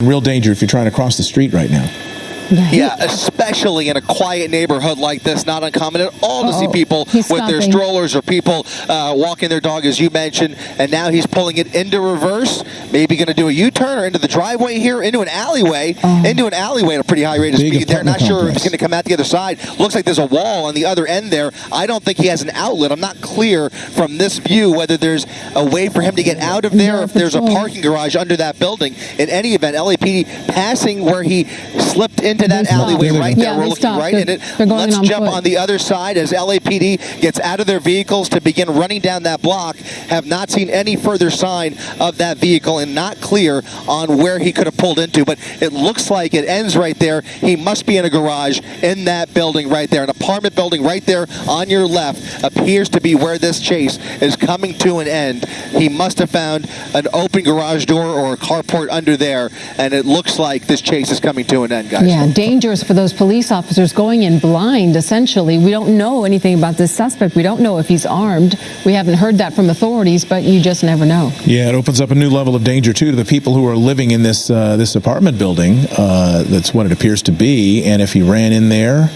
real danger if you're trying to cross the street right now. Yeah, Yeah, especially in a quiet neighborhood like this, not uncommon at all to see people with their strollers or people uh, walking their dog, as you mentioned. And now he's pulling it into reverse, maybe going to do a U-turn or into the driveway here, into an alleyway, Oh. into an alleyway at a pretty high rate of speed. They're not sure if he's going to come out the other side. Looks like there's a wall on the other end there. I don't think he has an outlet. I'm not clear from this view whether there's a way for him to get out of there, No if there's a parking garage under that building. In any event, LAPD passing where he slipped into that alleyway Yeah, right they there. We're looking right They're- it. going Let's on jump foot. on the other side as LAPD gets out of their vehicles to begin running down that block. Have not seen any further sign of that vehicle and not clear on where he could have pulled into. But it looks like it ends right there. He must be in a garage in that building right there. An apartment building right there on your left appears to be where this chase is coming to an end. He must have found an open garage door or a carport under there, and it looks like this chase is coming to an end, guys. Yeah, dangerous for those police officers going in blind, essentially. We don't know anything about this suspect. We don't know if he's armed. We haven't heard that from authorities, but you just never know. Yeah, it opens up a new level of danger too to the people who are living in this uh, this apartment building. Uh, that's what it appears to be. And if he ran in there,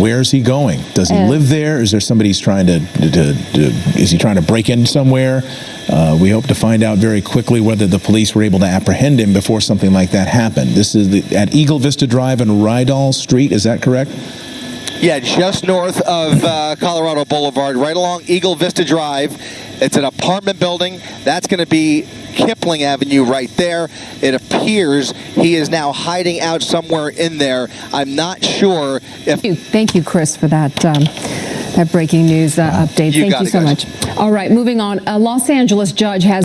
where's he going? Does he Uh, live there? Is there somebody he's trying to, to, to, to is he trying to break in somewhere? Uh, we hope to find out very quickly whether the police were able to apprehend him before something like that happened. This is the, at Eagle Vista Drive and Rydal Street. Is that correct? Yeah, just north of uh, Colorado Boulevard, right along Eagle Vista Drive. It's an apartment building. That's going to be Kipling Avenue right there. It appears he is now hiding out somewhere in there. I'm not sure if Thank you, Thank you, Chris, for that. Um, that breaking news uh, update. You Thank you so guys. much. All right, moving on. A Los Angeles judge has